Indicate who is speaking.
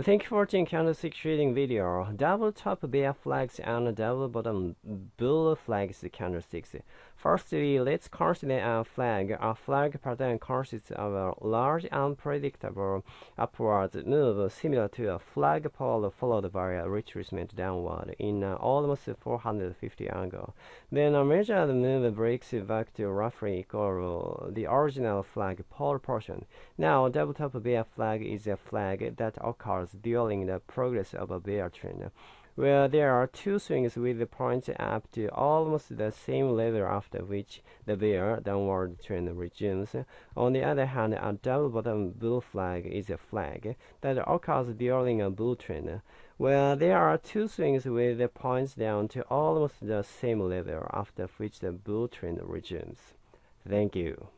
Speaker 1: Thank you for watching candlestick trading video. Double top bear flags and double bottom bull flags candlesticks. Firstly, let's consider a uh, flag. A flag pattern consists of a large unpredictable upward move similar to a flagpole followed by a retracement downward in an almost 450 angle. Then a measured move breaks back to roughly equal the original flag pole portion. Now, double top bear flag is a flag that occurs during the progress of a bear trend, where there are two swings with the points up to almost the same level after which the bear downward trend resumes. On the other hand, a double bottom bull flag is a flag that occurs during a bull trend, where there are two swings with the points down to almost the same level after which the bull trend resumes. Thank you.